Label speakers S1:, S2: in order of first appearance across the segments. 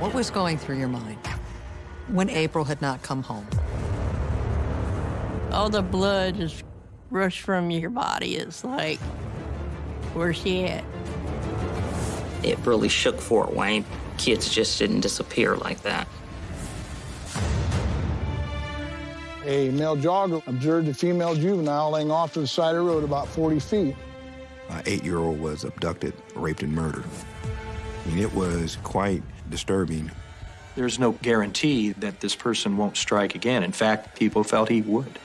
S1: What was going through your mind when April had not come home?
S2: All the blood just rushed from your body. It's like, where's she at?
S3: It really shook Fort Wayne. Kids just didn't disappear like that.
S4: A male jogger observed a female juvenile laying off to the side of the road about 40 feet.
S5: An eight-year-old was abducted, raped, and murdered. I mean, it was quite disturbing.
S6: There's no guarantee that this person won't strike again. In fact, people felt he would.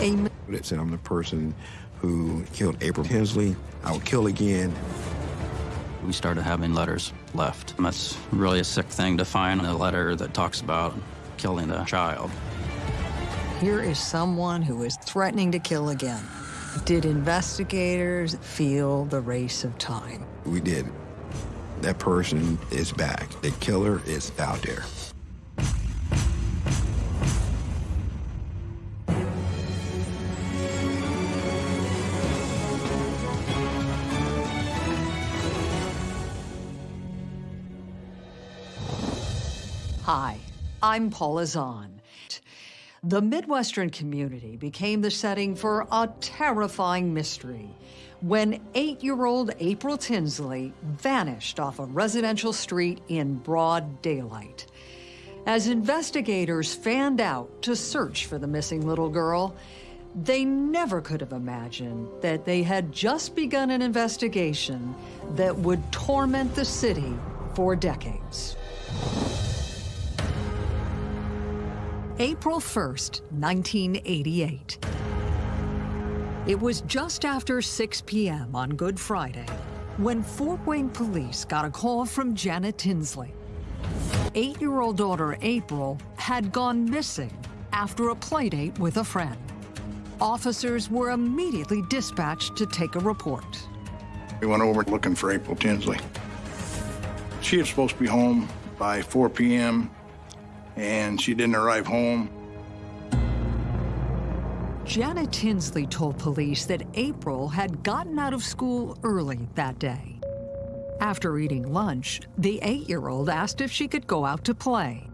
S1: A
S5: It said, I'm the person who killed April Tinsley. I will kill again.
S7: We started having letters left. And That's really a sick thing to find a letter that talks about killing a child.
S1: Here is someone who is threatening to kill again. Did investigators feel the race of time?
S5: We did. That person is back. The killer is out there.
S1: Hi, I'm Paula Zahn. The Midwestern community became the setting for a terrifying mystery when eight-year-old April Tinsley vanished off a residential street in broad daylight. As investigators fanned out to search for the missing little girl, they never could have imagined that they had just begun an investigation that would torment the city for decades. April 1st, 1988. It was just after 6 p.m. on Good Friday when Fort Wayne police got a call from Janet Tinsley. Eight-year-old daughter April had gone missing after a playdate with a friend. Officers were immediately dispatched to take a report.
S4: We went over looking for April Tinsley. She was supposed to be home by 4 p.m., and she didn't arrive home.
S1: Janet Tinsley told police that April had gotten out of school early that day. After eating lunch, the eight-year-old asked if she could go out to play.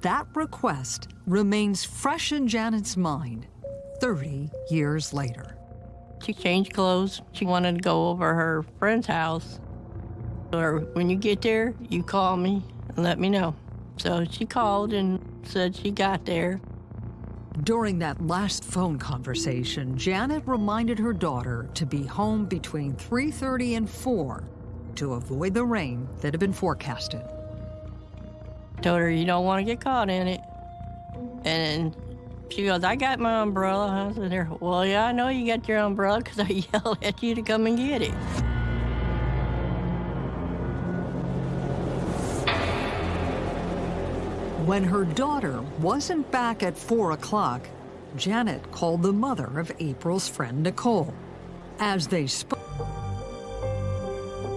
S1: That request remains fresh in Janet's mind 30 years later.
S2: She changed clothes. She wanted to go over her friend's house. Or when you get there, you call me and let me know. So she called and said she got there.
S1: During that last phone conversation, Janet reminded her daughter to be home between 3.30 and 4 to avoid the rain that had been forecasted.
S2: Told her you don't want to get caught in it. And she goes, I got my umbrella. I said, well, yeah, I know you got your umbrella because I yelled at you to come and get it.
S1: When her daughter wasn't back at 4 o'clock, Janet called the mother of April's friend, Nicole. As they spoke,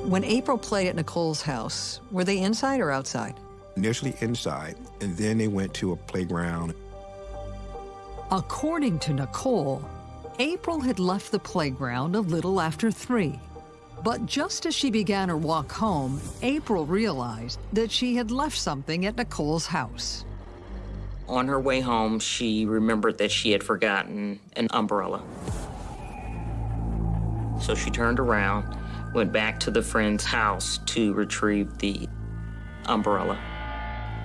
S1: when April played at Nicole's house, were they inside or outside?
S5: Initially inside, and then they went to a playground.
S1: According to Nicole, April had left the playground a little after 3. But just as she began her walk home, April realized that she had left something at Nicole's house.
S3: On her way home, she remembered that she had forgotten an umbrella. So she turned around, went back to the friend's house to retrieve the umbrella.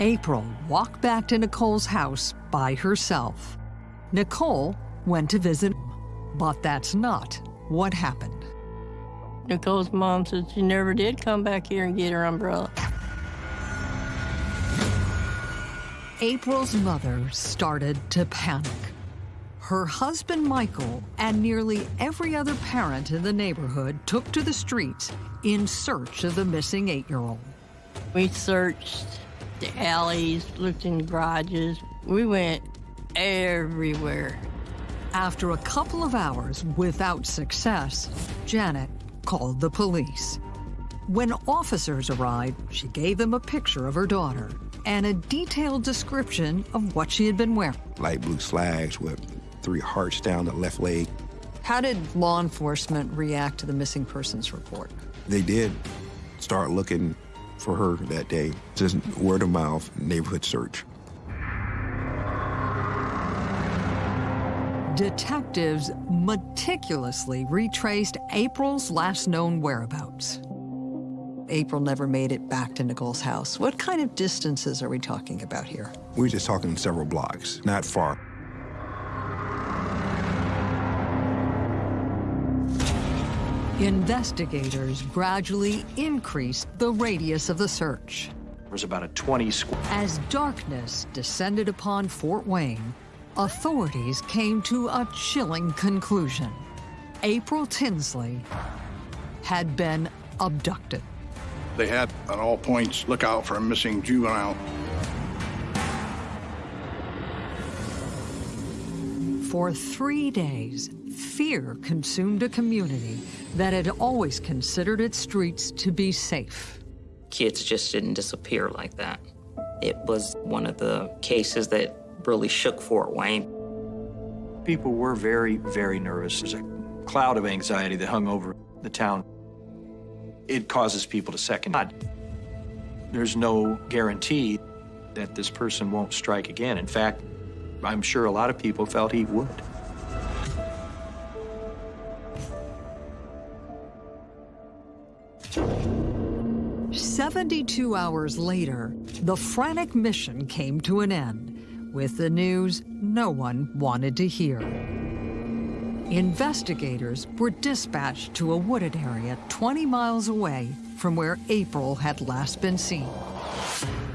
S1: April walked back to Nicole's house by herself. Nicole went to visit, but that's not what happened.
S2: Nicole's mom said she never did come back here and get her umbrella.
S1: April's mother started to panic. Her husband, Michael, and nearly every other parent in the neighborhood took to the streets in search of the missing eight-year-old.
S2: We searched the alleys, looked in garages. We went everywhere.
S1: After a couple of hours without success, Janet called the police. When officers arrived, she gave them a picture of her daughter and a detailed description of what she had been wearing.
S5: Light blue slacks with three hearts down the left leg,
S1: How did law enforcement react to the missing persons report?
S5: They did start looking for her that day. Just word of mouth neighborhood search.
S1: Detectives meticulously retraced April's last known whereabouts. April never made it back to Nicole's house. What kind of distances are we talking about here?
S5: We're just talking several blocks, not far.
S1: Investigators gradually increased the radius of the search.
S6: There was about a 20 square.
S1: As darkness descended upon Fort Wayne, authorities came to a chilling conclusion. April Tinsley had been abducted.
S4: They had at all points look out for a missing juvenile.
S1: For three days, fear consumed a community that had always considered its streets to be safe.
S3: Kids just didn't disappear like that. It was one of the cases that really shook Fort Wayne.
S6: People were very, very nervous. There's a cloud of anxiety that hung over the town. It causes people to second. God. There's no guarantee that this person won't strike again. In fact, I'm sure a lot of people felt he would.
S1: Seventy-two hours later, the frantic mission came to an end with the news no one wanted to hear. Investigators were dispatched to a wooded area 20 miles away from where April had last been seen.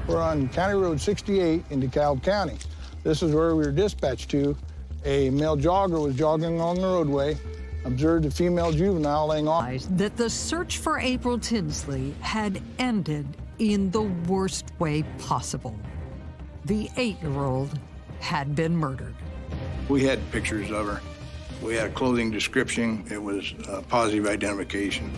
S4: We're on County Road 68 in DeKalb County. This is where we were dispatched to. A male jogger was jogging along the roadway, observed a female juvenile laying off.
S1: That the search for April Tinsley had ended in the worst way possible. The eight-year-old had been murdered.
S4: We had pictures of her. We had a clothing description. It was a positive identification.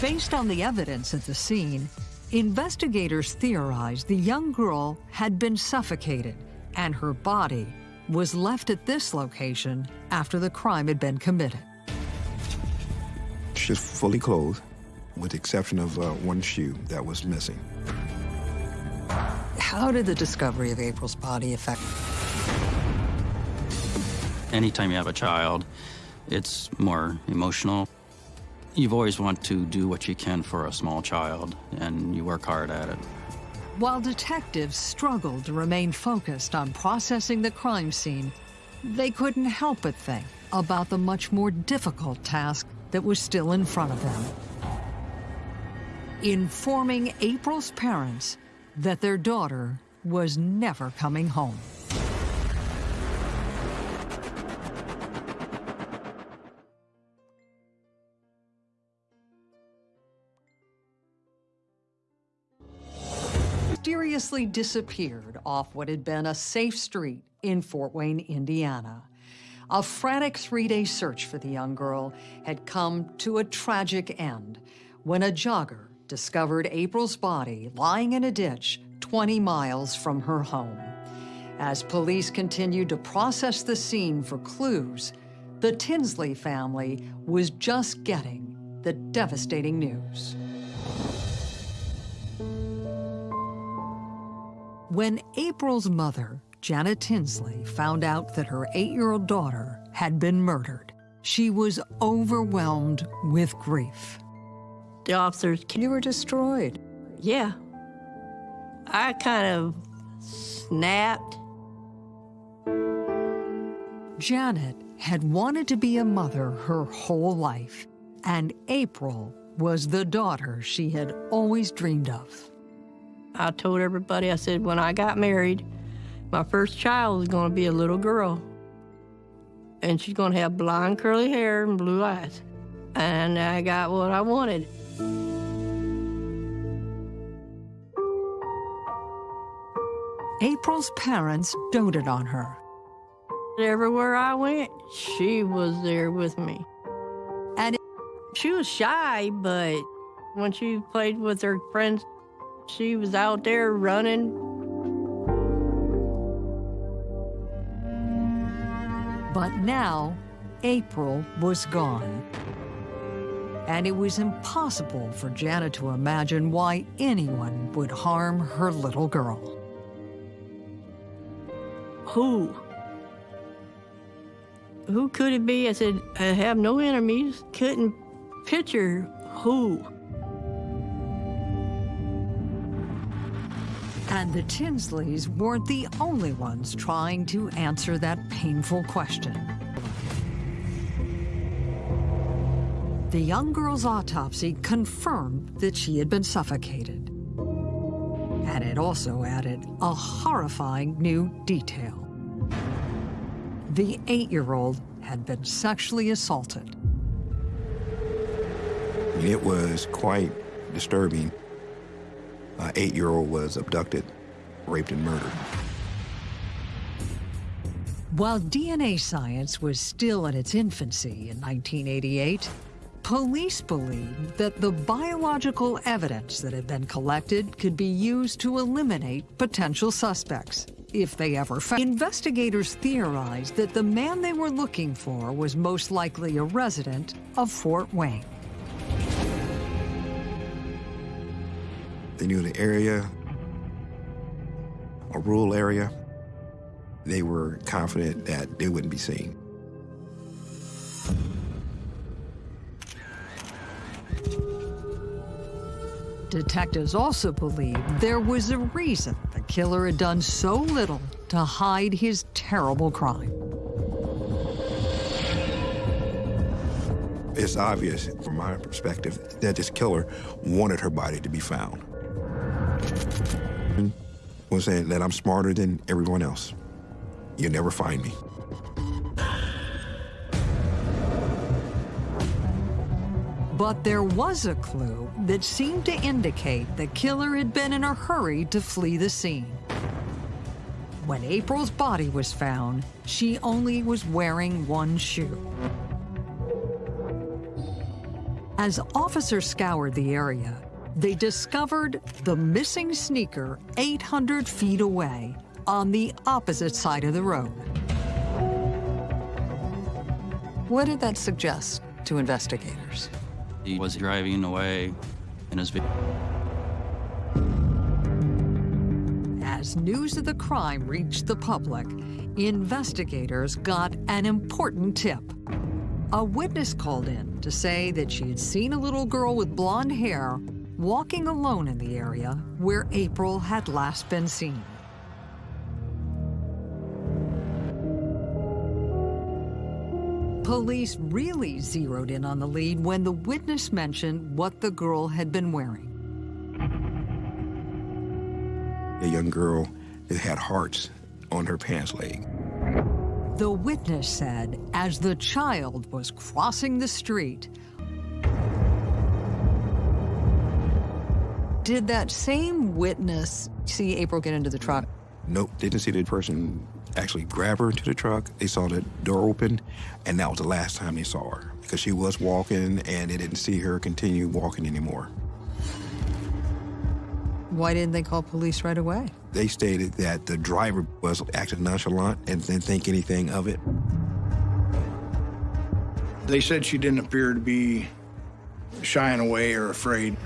S1: Based on the evidence at the scene, investigators theorized the young girl had been suffocated and her body was left at this location after the crime had been committed.
S5: She's fully clothed, with the exception of uh, one shoe that was missing.
S1: How did the discovery of April's body affect?
S7: Anytime you have a child, it's more emotional. You've always want to do what you can for a small child, and you work hard at it.
S1: While detectives struggled to remain focused on processing the crime scene, they couldn't help but think about the much more difficult task that was still in front of them. Informing April's parents that their daughter was never coming home. Mysteriously disappeared off what had been a safe street in Fort Wayne, Indiana. A frantic three-day search for the young girl had come to a tragic end when a jogger discovered April's body lying in a ditch 20 miles from her home. As police continued to process the scene for clues, the Tinsley family was just getting the devastating news. When April's mother, Janet Tinsley, found out that her eight-year-old daughter had been murdered, she was overwhelmed with grief.
S2: The officers,
S1: You were destroyed.
S2: yeah. I kind of snapped.
S1: Janet had wanted to be a mother her whole life, and April was the daughter she had always dreamed of.
S2: I told everybody, I said, when I got married, my first child was going to be a little girl. And she's going to have blonde curly hair and blue eyes. And I got what I wanted.
S1: April's parents doted on her,
S2: Everywhere I went, she was there with me.
S1: and
S2: She was shy, but when she played with her friends, she was out there running.
S1: But now, April was gone. And it was impossible for Janet to imagine why anyone would harm her little girl.
S2: Who? Who could it be? I said, I have no enemies. Couldn't picture who.
S1: And the Tinsleys weren't the only ones trying to answer that painful question. The young girl's autopsy confirmed that she had been suffocated. And it also added a horrifying new detail. The eight-year-old had been sexually assaulted.
S5: It was quite disturbing. An eight-year-old was abducted, raped, and murdered.
S1: While DNA science was still in its infancy in 1988, police believed that the biological evidence that had been collected could be used to eliminate potential suspects, if they ever found. Investigators theorized that the man they were looking for was most likely a resident of Fort Wayne.
S5: They knew the area, a rural area. They were confident that they wouldn't be seen.
S1: Detectives also believed there was a reason the killer had done so little to hide his terrible crime.
S5: It's obvious, from my perspective, that this killer wanted her body to be found. Was saying that I'm smarter than everyone else. You'll never find me.
S1: But there was a clue that seemed to indicate the killer had been in a hurry to flee the scene. When April's body was found, she only was wearing one shoe. As officers scoured the area, they discovered the missing sneaker 800 feet away on the opposite side of the road. What did that suggest to investigators?
S7: He was driving away in his.
S1: As news of the crime reached the public, investigators got an important tip. A witness called in to say that she had seen a little girl with blonde hair walking alone in the area where April had last been seen. Police really zeroed in on the lead when the witness mentioned what the girl had been wearing.
S5: A young girl that had hearts on her pants leg.
S1: The witness said as the child was crossing the street, Did that same witness see April get into the truck?
S5: Nope, didn't see the person actually grab her into the truck. They saw the door open, and that was the last time they saw her because she was walking and they didn't see her continue walking anymore.
S1: Why didn't they call police right away?
S5: They stated that the driver was acting nonchalant and didn't think anything of it.
S4: They said she didn't appear to be shying away or afraid.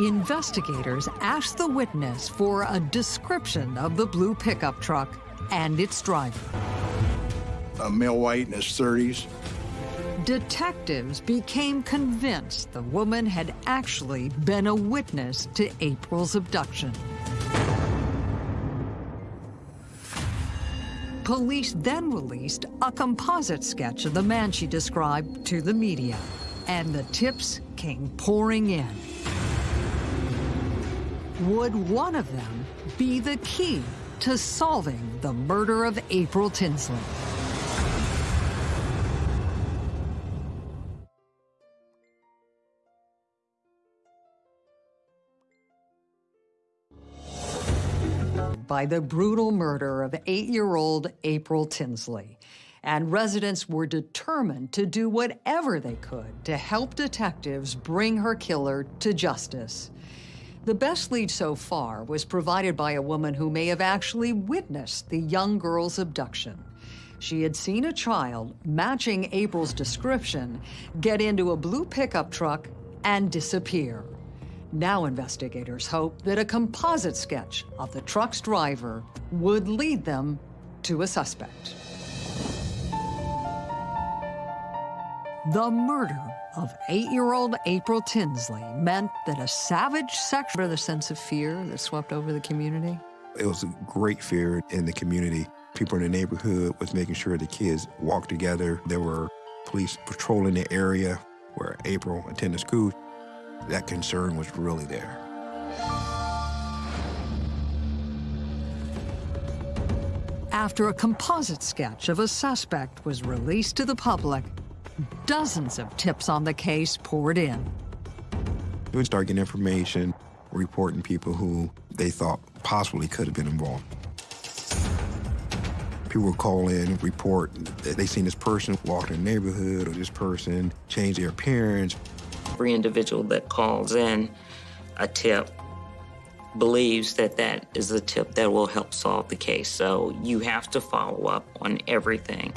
S1: Investigators asked the witness for a description of the blue pickup truck and its driver.
S4: A male white in his 30s.
S1: Detectives became convinced the woman had actually been a witness to April's abduction. Police then released a composite sketch of the man she described to the media, and the tips came pouring in. Would one of them be the key to solving the murder of April Tinsley? by the brutal murder of eight-year-old April Tinsley. And residents were determined to do whatever they could to help detectives bring her killer to justice. The best lead so far was provided by a woman who may have actually witnessed the young girl's abduction. She had seen a child, matching April's description, get into a blue pickup truck and disappear. Now investigators hope that a composite sketch of the truck's driver would lead them to a suspect. The murder of eight-year-old April Tinsley meant that a savage sex... the sense of fear that swept over the community?
S5: It was a great fear in the community. People in the neighborhood was making sure the kids walked together. There were police patrolling the area where April attended school. That concern was really there.
S1: After a composite sketch of a suspect was released to the public, dozens of tips on the case poured in.
S5: We would start getting information, reporting people who they thought possibly could have been involved. People would call in and report that they seen this person walk in the neighborhood or this person change their appearance.
S3: Every individual that calls in a tip believes that that is the tip that will help solve the case. So you have to follow up on everything.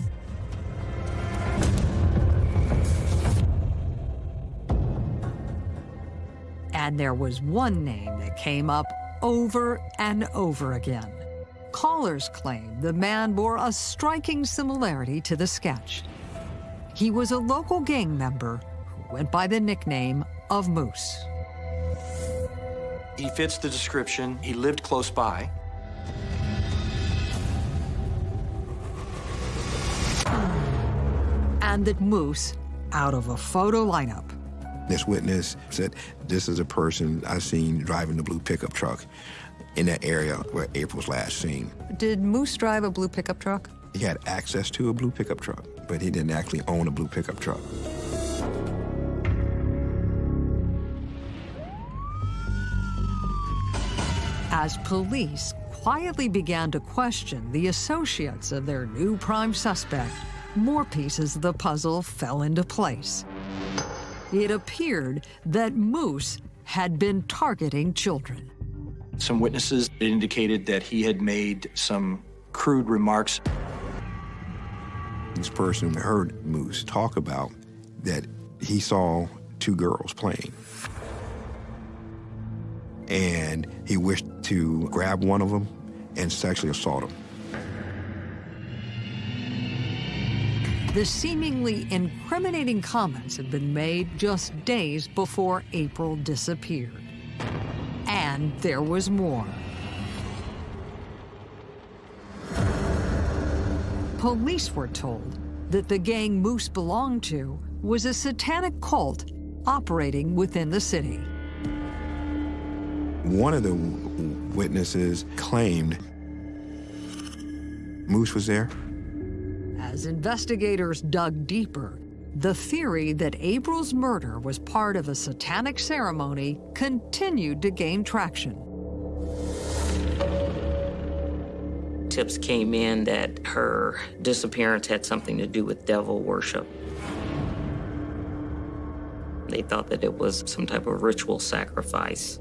S1: And there was one name that came up over and over again. Callers claimed the man bore a striking similarity to the sketch. He was a local gang member who went by the nickname of Moose.
S6: He fits the description. He lived close by.
S1: And that Moose, out of a photo lineup,
S5: This witness said, this is a person I seen driving the blue pickup truck in that area where April's last seen.
S1: Did Moose drive a blue pickup truck?
S5: He had access to a blue pickup truck, but he didn't actually own a blue pickup truck.
S1: As police quietly began to question the associates of their new prime suspect, more pieces of the puzzle fell into place. It appeared that Moose had been targeting children.
S6: Some witnesses indicated that he had made some crude remarks.
S5: This person heard Moose talk about that he saw two girls playing. And he wished to grab one of them and sexually assault him.
S1: The seemingly incriminating comments had been made just days before April disappeared. And there was more. Police were told that the gang Moose belonged to was a satanic cult operating within the city.
S5: One of the witnesses claimed Moose was there.
S1: As investigators dug deeper, the theory that April's murder was part of a satanic ceremony continued to gain traction.
S3: Tips came in that her disappearance had something to do with devil worship. They thought that it was some type of ritual sacrifice.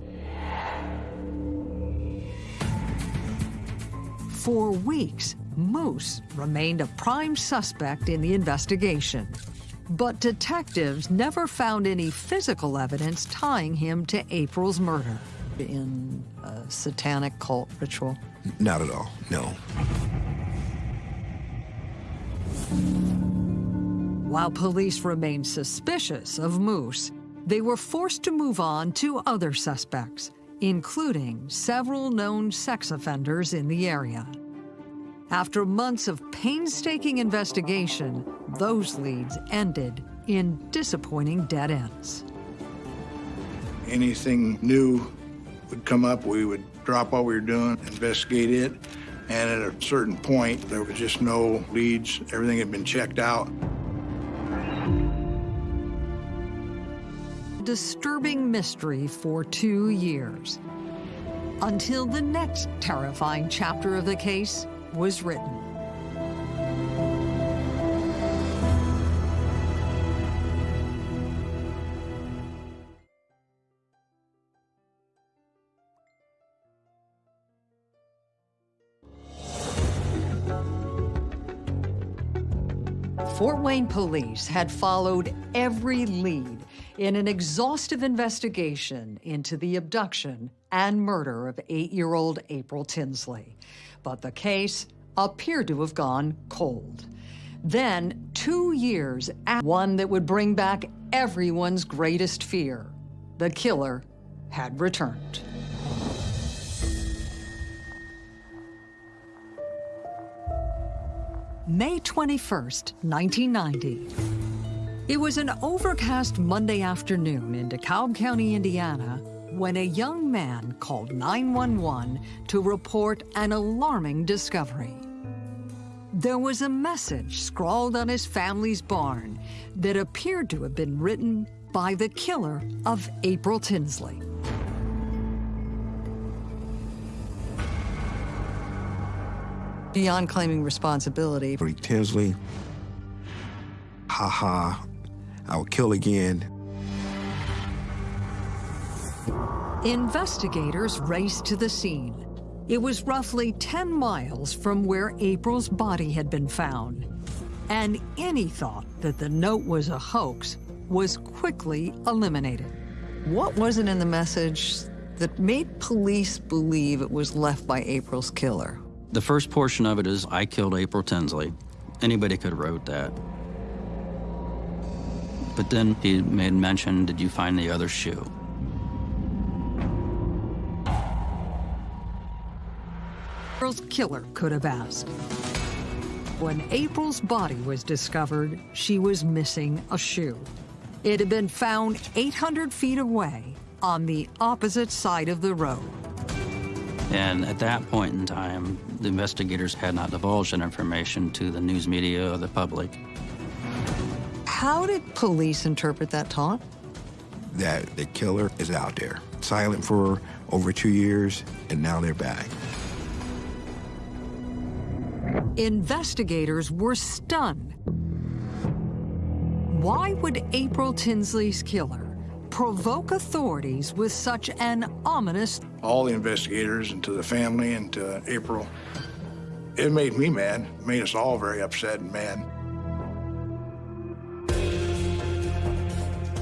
S1: For weeks, Moose remained a prime suspect in the investigation. But detectives never found any physical evidence tying him to April's murder in a satanic cult ritual.
S5: Not at all, no.
S1: While police remained suspicious of Moose, they were forced to move on to other suspects, including several known sex offenders in the area. After months of painstaking investigation, those leads ended in disappointing dead ends.
S4: Anything new would come up, we would drop what we were doing, investigate it, and at a certain point, there was just no leads. Everything had been checked out.
S1: Disturbing mystery for two years. Until the next terrifying chapter of the case was written. Fort Wayne police had followed every lead in an exhaustive investigation into the abduction and murder of eight-year-old April Tinsley. But the case appeared to have gone cold. Then, two years after, one that would bring back everyone's greatest fear, the killer had returned. May 21st, 1990. It was an overcast Monday afternoon in DeKalb County, Indiana, when a young man called 911 to report an alarming discovery. There was a message scrawled on his family's barn that appeared to have been written by the killer of April Tinsley. Beyond claiming responsibility,
S5: Rick Tinsley, ha ha, I will kill again.
S1: Investigators raced to the scene. It was roughly 10 miles from where April's body had been found. And any thought that the note was a hoax was quickly eliminated. What was it in the message that made police believe it was left by April's killer?
S7: The first portion of it is I killed April Tinsley. Anybody could have wrote that. But then he made mention, did you find the other shoe?
S1: April's killer could have asked. When April's body was discovered, she was missing a shoe. It had been found 800 feet away on the opposite side of the road.
S7: And at that point in time, the investigators had not divulged that information to the news media or the public.
S1: How did police interpret that taunt?
S5: That the killer is out there, silent for over two years, and now they're back.
S1: Investigators were stunned. Why would April Tinsley's killer provoke authorities with such an ominous
S4: All the investigators and to the family and to April, it made me mad, It made us all very upset and mad.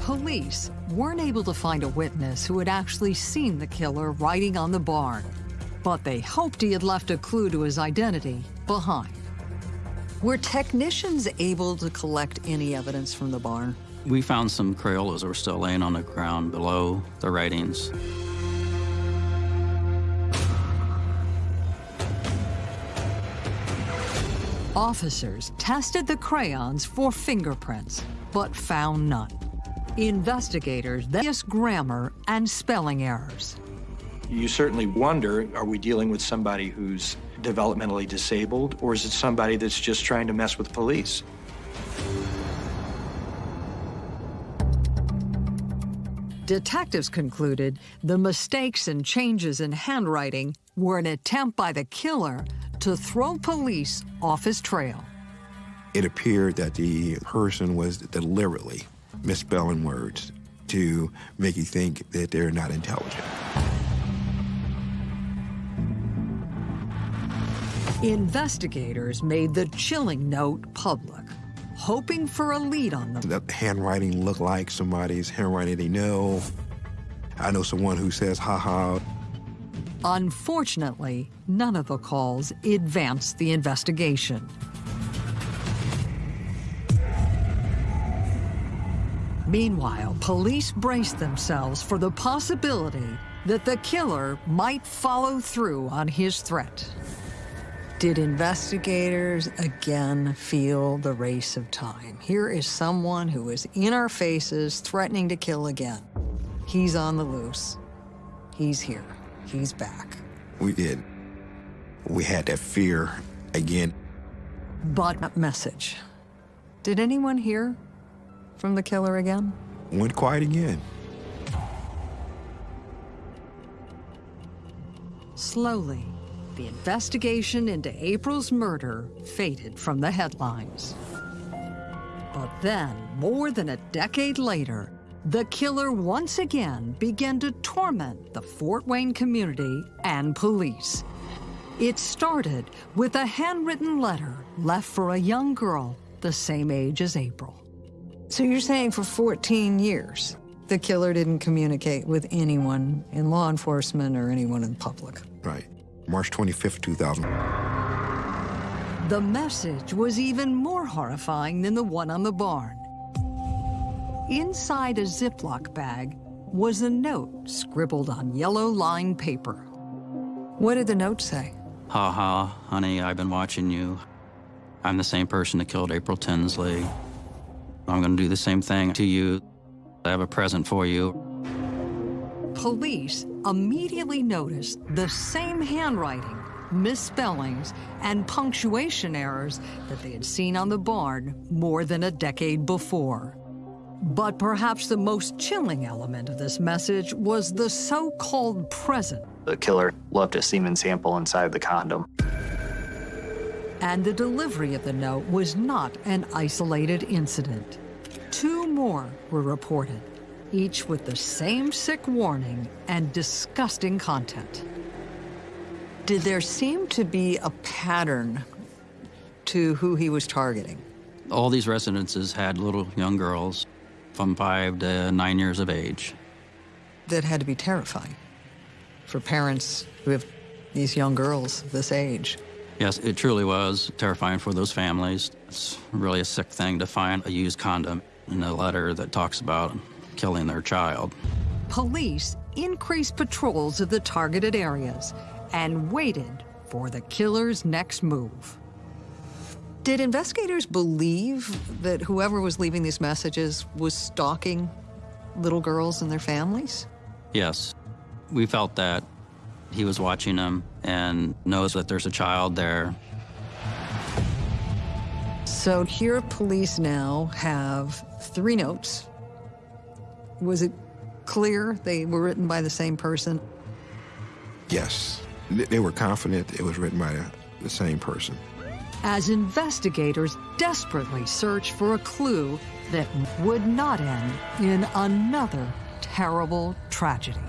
S1: Police weren't able to find a witness who had actually seen the killer riding on the barn, but they hoped he had left a clue to his identity behind. Were technicians able to collect any evidence from the barn?
S7: We found some Crayolas that were still laying on the ground below the writings.
S1: Officers tested the crayons for fingerprints, but found none. Investigators then grammar and spelling errors.
S6: You certainly wonder, are we dealing with somebody who's developmentally disabled, or is it somebody that's just trying to mess with police?
S1: Detectives concluded the mistakes and changes in handwriting were an attempt by the killer to throw police off his trail.
S5: It appeared that the person was deliberately misspelling words to make you think that they're not intelligent.
S1: Investigators made the chilling note public, hoping for a lead on them.
S5: The handwriting looked like somebody's handwriting they know. I know someone who says, haha,
S1: Unfortunately, none of the calls advanced the investigation. Meanwhile, police braced themselves for the possibility that the killer might follow through on his threat. Did investigators again feel the race of time? Here is someone who is in our faces, threatening to kill again. He's on the loose. He's here. He's back.
S5: we did. We had that fear again.
S1: But message. Did anyone hear from the killer again?
S5: Went quiet again.
S1: Slowly, the investigation into April's murder faded from the headlines. But then, more than a decade later, the killer once again began to torment the Fort Wayne community and police. It started with a handwritten letter left for a young girl the same age as April.
S8: So you're saying for 14 years, the killer didn't communicate with anyone in law enforcement or anyone in public?
S5: Right. March 25th, 2000.
S1: The message was even more horrifying than the one on the barn. Inside a Ziploc bag was a note scribbled on yellow lined paper.
S8: What did the note say?
S7: Ha ha, honey, I've been watching you. I'm the same person that killed April Tinsley. I'm gonna do the same thing to you. I have a present for you.
S1: Police immediately noticed the same handwriting, misspellings, and punctuation errors that they had seen on the barn more than a decade before. But perhaps the most chilling element of this message was the so-called present.
S9: The killer left a semen sample inside the condom.
S1: And the delivery of the note was not an isolated incident. Two more were reported, each with the same sick warning and disgusting content.
S8: Did there seem to be a pattern to who he was targeting?
S7: All these residences had little young girls from five to nine years of age.
S8: That had to be terrifying for parents who have these young girls this age.
S7: Yes, it truly was terrifying for those families. It's really a sick thing to find a used condom in a letter that talks about killing their child.
S1: Police increased patrols of the targeted areas and waited for the killer's next move.
S8: Did investigators believe that whoever was leaving these messages was stalking little girls and their families?
S7: Yes. We felt that he was watching them and knows that there's a child there.
S8: So here police now have three notes. Was it clear they were written by the same person?
S5: Yes. They were confident it was written by the, the same person.
S1: As investigators desperately search for a clue that would not end in another terrible tragedy.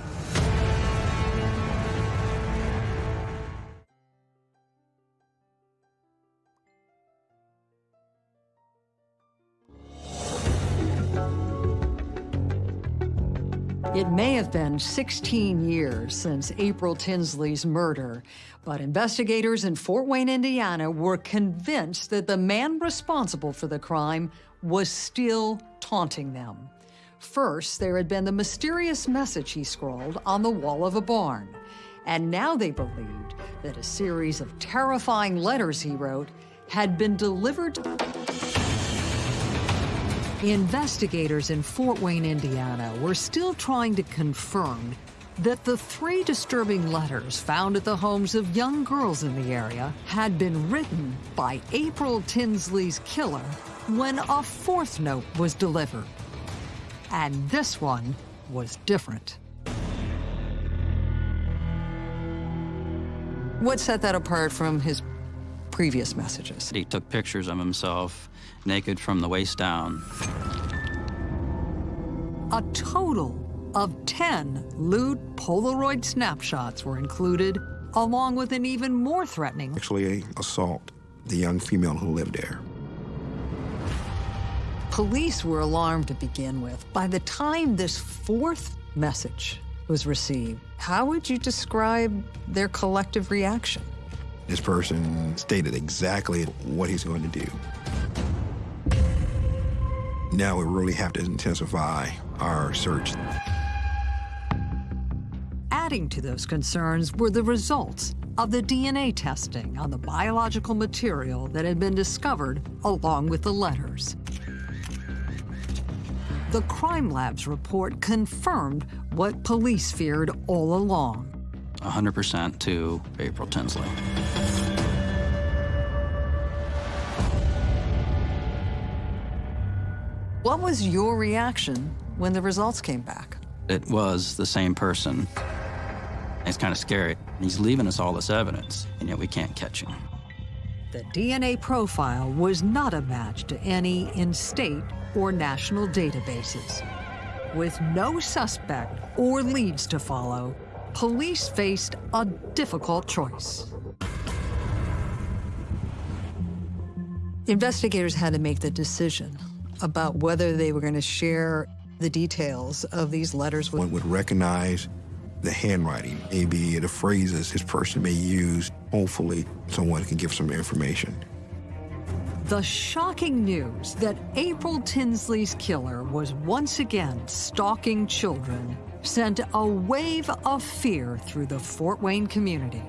S1: It may have been 16 years since April Tinsley's murder, but investigators in Fort Wayne, Indiana were convinced that the man responsible for the crime was still taunting them. First, there had been the mysterious message he scrawled on the wall of a barn, and now they believed that a series of terrifying letters he wrote had been delivered Investigators in Fort Wayne, Indiana were still trying to confirm that the three disturbing letters found at the homes of young girls in the area had been written by April Tinsley's killer when a fourth note was delivered. And this one was different.
S8: What set that apart from his previous messages?
S7: He took pictures of himself naked from the waist down.
S1: A total of 10 lewd Polaroid snapshots were included, along with an even more threatening
S5: Actually, assault the young female who lived there.
S1: Police were alarmed to begin with. By the time this fourth message was received,
S8: How would you describe their collective reaction?
S5: This person stated exactly what he's going to do. Now we really have to intensify our search.
S1: adding to those concerns were the results of the DNA testing on the biological material that had been discovered along with the letters. The crime lab's report confirmed what police feared all along.
S7: 100% to April Tinsley.
S8: What was your reaction when the results came back?
S7: It was the same person. It's kind of scary. He's leaving us all this evidence, and yet we can't catch him.
S1: The DNA profile was not a match to any in state or national databases. With no suspect or leads to follow, police faced a difficult choice.
S8: Investigators had to make the decision about whether they were going to share the details of these letters with
S5: One would recognize the handwriting, maybe the phrases his person may use. Hopefully, someone can give some information.
S1: The shocking news that April Tinsley's killer was once again stalking children sent a wave of fear through the Fort Wayne community.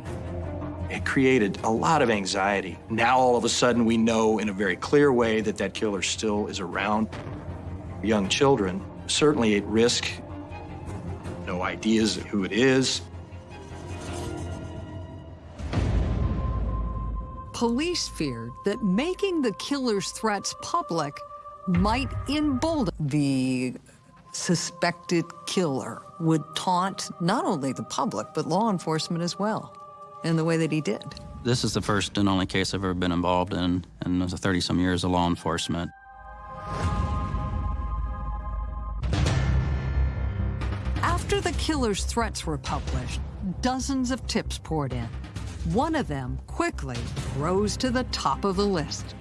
S6: It created a lot of anxiety. Now, all of a sudden, we know in a very clear way that that killer still is around. Young children, certainly at risk. No ideas of who it is.
S1: Police feared that making the killer's threats public might embolden
S8: the suspected killer would taunt not only the public, but law enforcement as well, in the way that he did.
S7: This is the first and only case I've ever been involved in in the 30 some years of law enforcement.
S1: After the killer's threats were published, dozens of tips poured in. One of them quickly rose to the top of the list.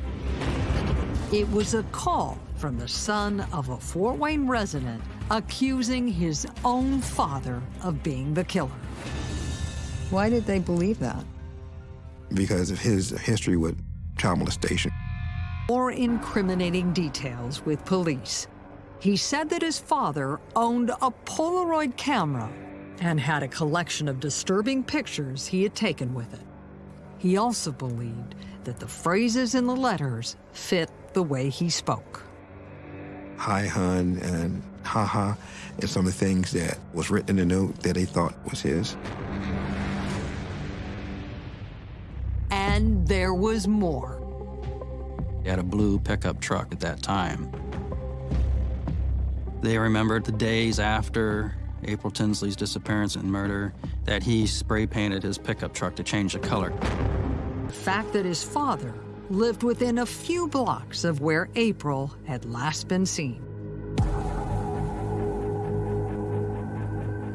S1: It was a call from the son of a Fort Wayne resident accusing his own father of being the killer.
S8: Why did they believe that?
S5: Because of his history with child molestation.
S1: More incriminating details with police. He said that his father owned a Polaroid camera and had a collection of disturbing pictures he had taken with it. He also believed that the phrases in the letters fit the way he spoke.
S5: Hi, hun, and haha, and some of the things that was written in the note that they thought was his.
S1: And there was more.
S7: He had a blue pickup truck at that time. They remembered the days after April Tinsley's disappearance and murder that he spray painted his pickup truck to change the color.
S1: The fact that his father lived within a few blocks of where April had last been seen.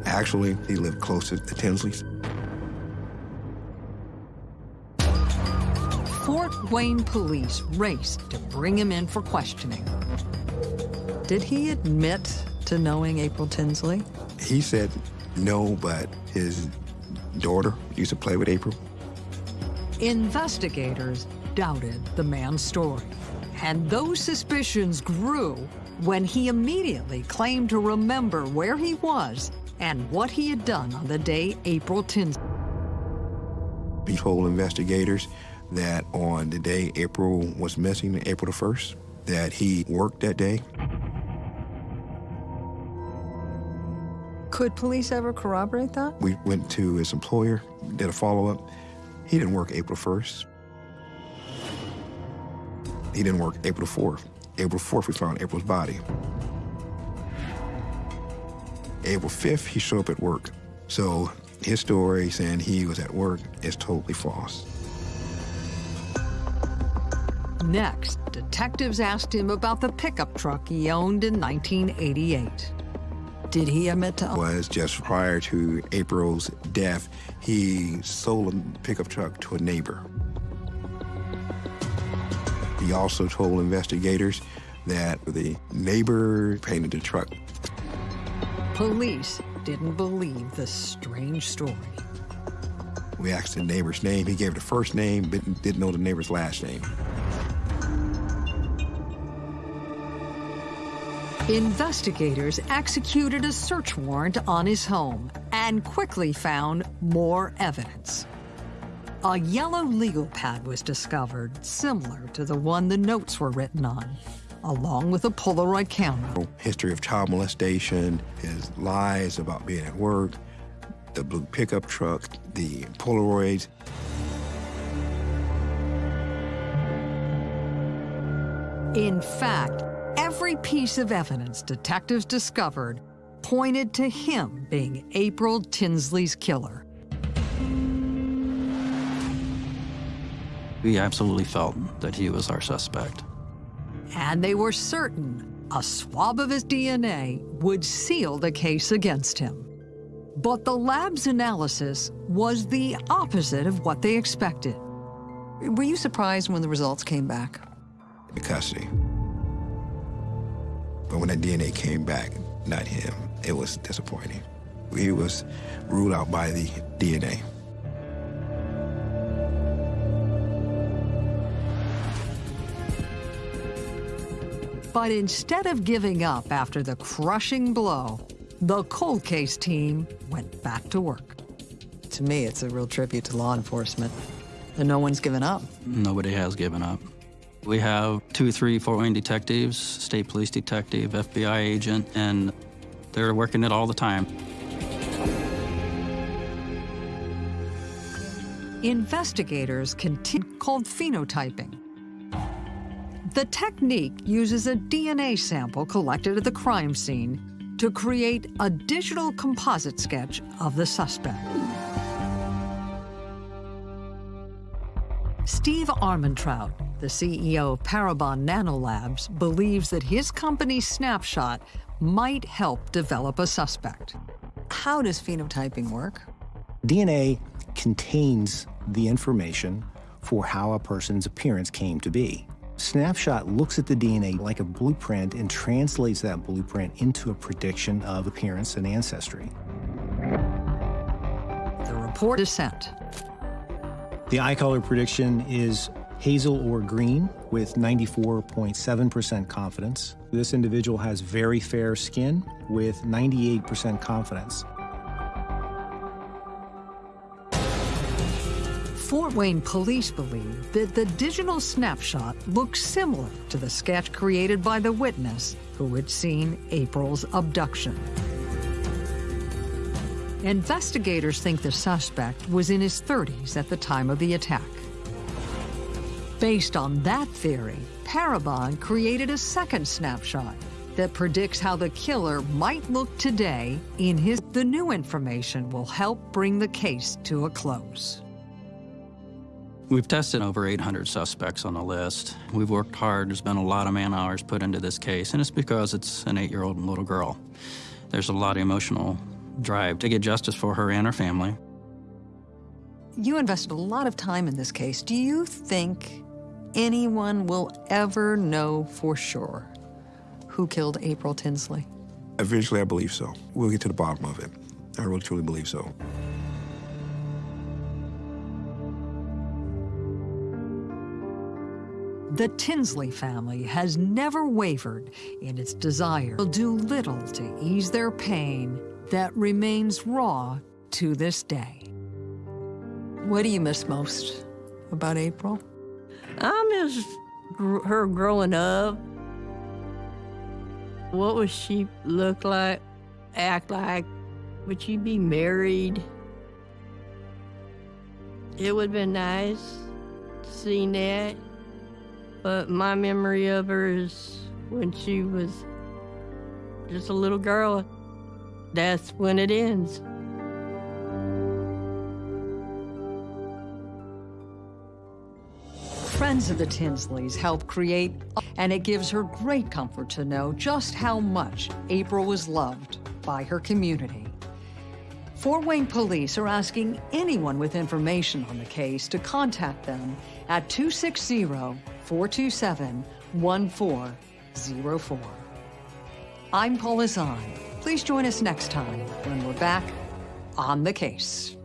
S5: Actually, he lived closer to Tinsley's.
S1: Wayne police raced to bring him in for questioning.
S8: Did he admit to knowing April Tinsley?
S5: He said no, but his daughter used to play with April.
S1: Investigators doubted the man's story, and those suspicions grew when he immediately claimed to remember where he was and what he had done on the day April Tinsley.
S5: He told investigators that on the day April was missing, April the 1st, that he worked that day.
S8: Could police ever corroborate that?
S5: We went to his employer, did a follow-up. He didn't work April 1st. He didn't work April 4th. April 4th, we found April's body. April 5th, he showed up at work. So his story saying he was at work is totally false.
S1: Next, detectives asked him about the pickup truck he owned in 1988.
S8: Did he admit to
S5: was just prior to April's death, he sold a pickup truck to a neighbor. He also told investigators that the neighbor painted the truck.
S1: Police didn't believe the strange story.
S5: We asked the neighbor's name. He gave the first name, but didn't know the neighbor's last name.
S1: Investigators executed a search warrant on his home and quickly found more evidence. A yellow legal pad was discovered, similar to the one the notes were written on, along with a Polaroid camera.
S5: History of child molestation, his lies about being at work, the blue pickup truck, the Polaroids.
S1: In fact, every piece of evidence detectives discovered pointed to him being April Tinsley's killer.
S7: We absolutely felt that he was our suspect.
S1: And they were certain a swab of his DNA would seal the case against him. But the lab's analysis was the opposite of what they expected.
S8: Were you surprised when the results came back?
S5: in custody. But when that DNA came back, not him, it was disappointing. He was ruled out by the DNA.
S1: But instead of giving up after the crushing blow, the cold case team went back to work.
S8: To me, it's a real tribute to law enforcement. And no one's given up.
S7: Nobody has given up. We have two, three Fort Wayne detectives, state police detective, FBI agent, and they're working it all the time.
S1: Investigators continue called phenotyping. The technique uses a DNA sample collected at the crime scene to create a digital composite sketch of the suspect. Steve Armentrout, the CEO of Parabon Nanolabs, believes that his company's snapshot might help develop a suspect.
S8: How does phenotyping work?
S10: DNA contains the information for how a person's appearance came to be. Snapshot looks at the DNA like a blueprint and translates that blueprint into a prediction of appearance and ancestry.
S1: The report is sent.
S10: The eye color prediction is hazel or green with 94.7% confidence. This individual has very fair skin with 98% confidence.
S1: Fort Wayne police believe that the digital snapshot looks similar to the sketch created by the witness who had seen April's abduction. Investigators think the suspect was in his 30s at the time of the attack. Based on that theory, Parabon created a second snapshot that predicts how the killer might look today in his... The new information will help bring the case to a close.
S7: We've tested over 800 suspects on the list. We've worked hard. There's been a lot of man hours put into this case, and it's because it's an eight-year-old little girl. There's a lot of emotional drive to get justice for her and her family.
S8: You invested a lot of time in this case. Do you think anyone will ever know for sure who killed April Tinsley?
S5: Eventually, I believe so. We'll get to the bottom of it. I really truly believe so.
S1: The Tinsley family has never wavered in its desire to do little to ease their pain that remains raw to this day.
S8: What do you miss most about April?
S2: I miss gr- her growing up. What would she look like, act like? Would she be married? It would have been nice seeing that. But my memory of her is when she was just a little girl. That's when it ends.
S1: Friends of the Tinsleys help create, and it gives her great comfort to know just how much April was loved by her community. Fort Wayne police are asking anyone with information on the case to contact them at 260 427 1404. I'm Paula Zahn. Please join us next time when we're back on the case.